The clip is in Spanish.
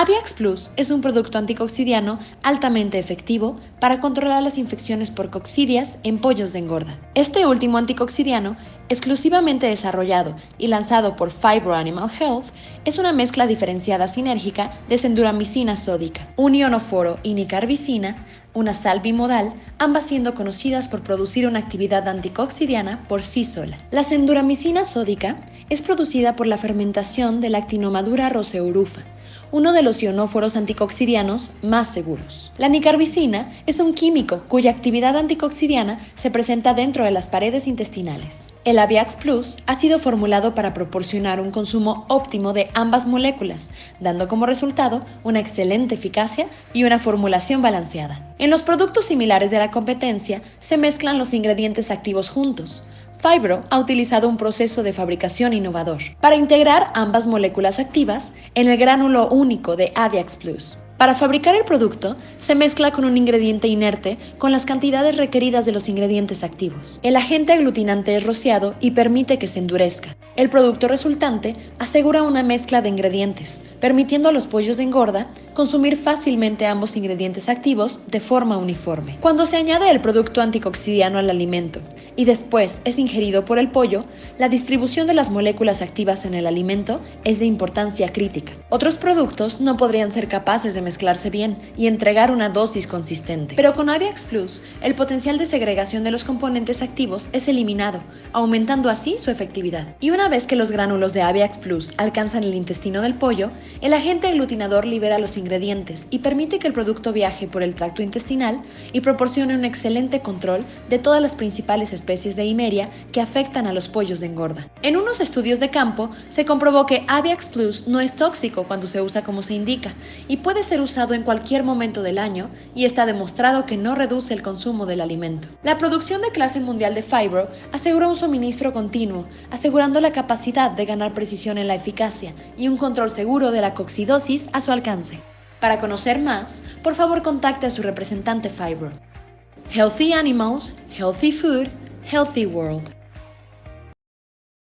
Aviax Plus es un producto anticoxidiano altamente efectivo para controlar las infecciones por coccidias en pollos de engorda. Este último anticoxidiano, exclusivamente desarrollado y lanzado por Fibro Animal Health, es una mezcla diferenciada sinérgica de senduramicina sódica, un ionoforo y nicarbicina, una sal bimodal, ambas siendo conocidas por producir una actividad anticoxidiana por sí sola. La senduramicina sódica es producida por la fermentación de la actinomadura roseurufa, uno de los ionóforos anticoxidianos más seguros. La nicarbicina es un químico cuya actividad anticoxidiana se presenta dentro de las paredes intestinales. Aviax Plus ha sido formulado para proporcionar un consumo óptimo de ambas moléculas, dando como resultado una excelente eficacia y una formulación balanceada. En los productos similares de la competencia se mezclan los ingredientes activos juntos, Fibro ha utilizado un proceso de fabricación innovador para integrar ambas moléculas activas en el gránulo único de Aviax Plus. Para fabricar el producto, se mezcla con un ingrediente inerte con las cantidades requeridas de los ingredientes activos. El agente aglutinante es rociado y permite que se endurezca. El producto resultante asegura una mezcla de ingredientes, permitiendo a los pollos de engorda consumir fácilmente ambos ingredientes activos de forma uniforme. Cuando se añade el producto anticoxidiano al alimento y después es ingerido por el pollo, la distribución de las moléculas activas en el alimento es de importancia crítica. Otros productos no podrían ser capaces de mezclarse bien y entregar una dosis consistente. Pero con Aviax Plus, el potencial de segregación de los componentes activos es eliminado, aumentando así su efectividad. Y una vez que los gránulos de Aviax Plus alcanzan el intestino del pollo, el agente aglutinador libera los ingredientes y permite que el producto viaje por el tracto intestinal y proporcione un excelente control de todas las principales especies de Imeria que afectan a los pollos de engorda. En unos estudios de campo se comprobó que Aviax Plus no es tóxico cuando se usa como se indica y puede ser usado en cualquier momento del año y está demostrado que no reduce el consumo del alimento. La producción de clase mundial de Fibro asegura un suministro continuo, asegurando la capacidad de ganar precisión en la eficacia y un control seguro de la coccidosis a su alcance. Para conocer más, por favor contacte a su representante Fibro. Healthy Animals, Healthy Food, Healthy World.